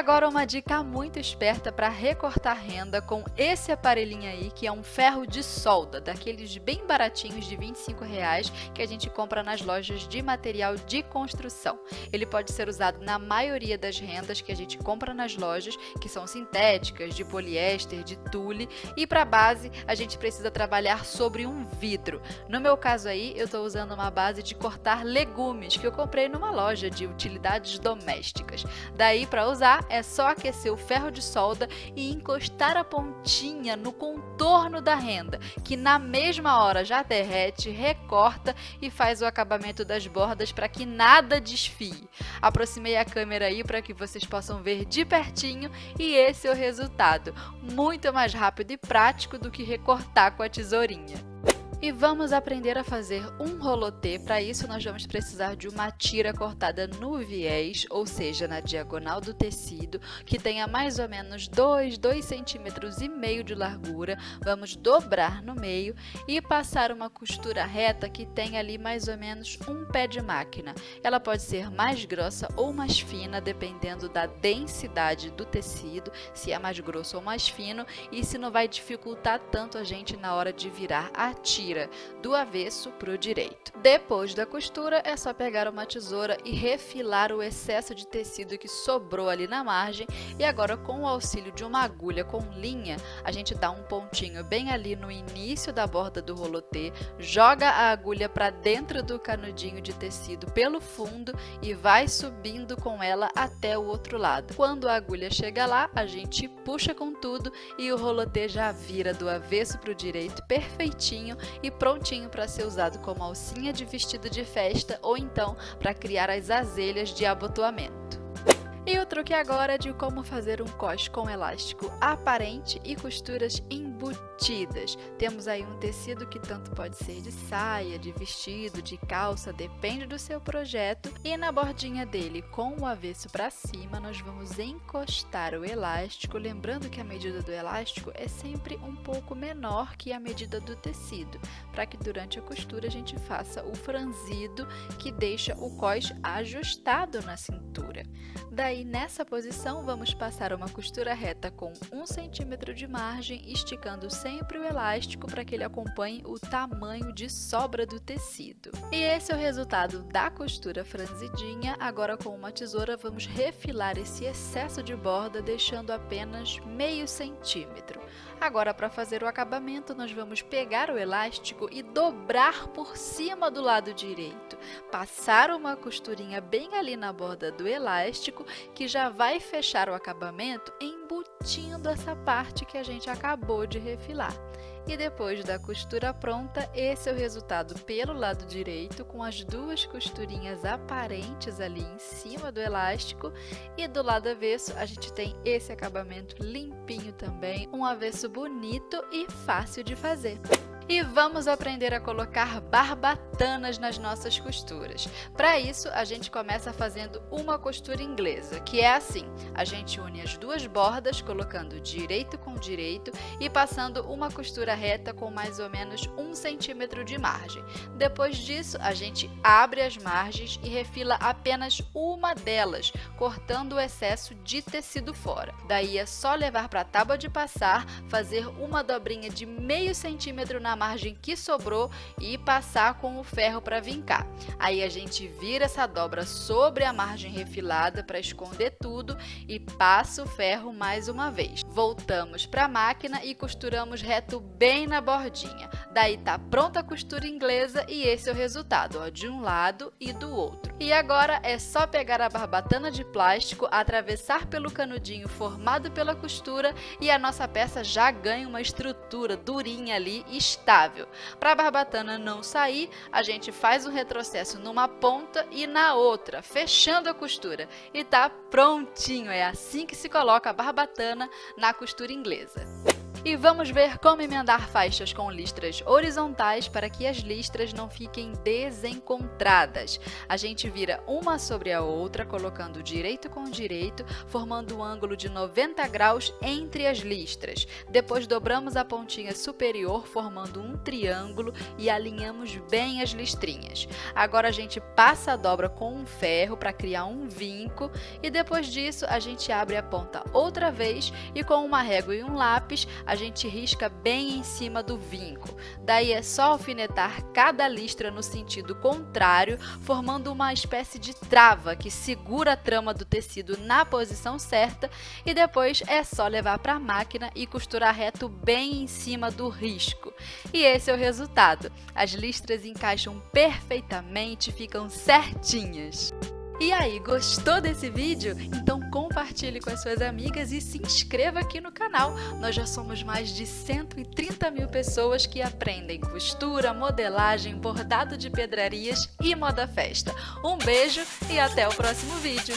agora uma dica muito esperta para recortar renda com esse aparelhinho aí, que é um ferro de solda, daqueles bem baratinhos de 25 reais que a gente compra nas lojas de material de construção. Ele pode ser usado na maioria das rendas que a gente compra nas lojas, que são sintéticas, de poliéster, de tule, e para base a gente precisa trabalhar sobre um vidro. No meu caso aí, eu estou usando uma base de cortar legumes que eu comprei numa loja de utilidades domésticas. Daí para usar é só aquecer o ferro de solda e encostar a pontinha no contorno da renda, que na mesma hora já derrete, recorta e faz o acabamento das bordas para que nada desfie. Aproximei a câmera aí para que vocês possam ver de pertinho e esse é o resultado, muito mais rápido e prático do que recortar com a tesourinha. E vamos aprender a fazer um rolotê. Para isso, nós vamos precisar de uma tira cortada no viés, ou seja, na diagonal do tecido, que tenha mais ou menos 2, 2 centímetros e meio de largura. Vamos dobrar no meio e passar uma costura reta que tenha ali mais ou menos um pé de máquina. Ela pode ser mais grossa ou mais fina, dependendo da densidade do tecido, se é mais grosso ou mais fino, e se não vai dificultar tanto a gente na hora de virar a tira tira do avesso para o direito. Depois da costura, é só pegar uma tesoura e refilar o excesso de tecido que sobrou ali na margem e agora com o auxílio de uma agulha com linha, a gente dá um pontinho bem ali no início da borda do rolotê, joga a agulha para dentro do canudinho de tecido pelo fundo e vai subindo com ela até o outro lado. Quando a agulha chega lá, a gente puxa com tudo e o rolotê já vira do avesso para o direito perfeitinho e prontinho para ser usado como alcinha de vestido de festa ou então para criar as azelhas de abotoamento. E o truque agora é de como fazer um coche com elástico aparente e costuras embutidas. Temos aí um tecido que tanto pode ser de saia, de vestido, de calça, depende do seu projeto. E na bordinha dele, com o avesso para cima, nós vamos encostar o elástico, lembrando que a medida do elástico é sempre um pouco menor que a medida do tecido, para que durante a costura a gente faça o franzido que deixa o cós ajustado na cintura. Daí, nessa posição, vamos passar uma costura reta com 1 cm de margem, esticando sempre o elástico para que ele acompanhe o tamanho de sobra do tecido. E esse é o resultado da costura franzidinha. Agora, com uma tesoura, vamos refilar esse excesso de borda, deixando apenas meio centímetro. Agora, para fazer o acabamento, nós vamos pegar o elástico e dobrar por cima do lado direito. Passar uma costurinha bem ali na borda do elástico, que já vai fechar o acabamento embutindo essa parte que a gente acabou de refilar. E depois da costura pronta, esse é o resultado pelo lado direito, com as duas costurinhas aparentes ali em cima do elástico. E do lado avesso, a gente tem esse acabamento limpinho também, um avesso bonito e fácil de fazer e vamos aprender a colocar barbatanas nas nossas costuras. Para isso, a gente começa fazendo uma costura inglesa, que é assim, a gente une as duas bordas, colocando direito com direito e passando uma costura reta com mais ou menos um centímetro de margem. Depois disso, a gente abre as margens e refila apenas uma delas, cortando o excesso de tecido fora. Daí é só levar para a tábua de passar, fazer uma dobrinha de meio centímetro na margem que sobrou e passar com o ferro para vincar. Aí a gente vira essa dobra sobre a margem refilada para esconder tudo e passa o ferro mais uma vez. Voltamos para a máquina e costuramos reto bem na bordinha. Daí tá pronta a costura inglesa e esse é o resultado, ó, de um lado e do outro. E agora é só pegar a barbatana de plástico, atravessar pelo canudinho formado pela costura e a nossa peça já ganha uma estrutura durinha ali estável. Para a barbatana não sair, a gente faz um retrocesso numa ponta e na outra, fechando a costura. E tá prontinho, é assim que se coloca a barbatana na costura inglesa. E vamos ver como emendar faixas com listras horizontais para que as listras não fiquem desencontradas. A gente vira uma sobre a outra, colocando direito com direito, formando um ângulo de 90 graus entre as listras. Depois dobramos a pontinha superior, formando um triângulo e alinhamos bem as listrinhas. Agora a gente passa a dobra com um ferro para criar um vinco e depois disso a gente abre a ponta outra vez e com uma régua e um lápis a gente risca bem em cima do vinco. Daí é só alfinetar cada listra no sentido contrário, formando uma espécie de trava que segura a trama do tecido na posição certa e depois é só levar para a máquina e costurar reto bem em cima do risco. E esse é o resultado. As listras encaixam perfeitamente, ficam certinhas. E aí, gostou desse vídeo? Então compartilhe com as suas amigas e se inscreva aqui no canal. Nós já somos mais de 130 mil pessoas que aprendem costura, modelagem, bordado de pedrarias e moda festa. Um beijo e até o próximo vídeo!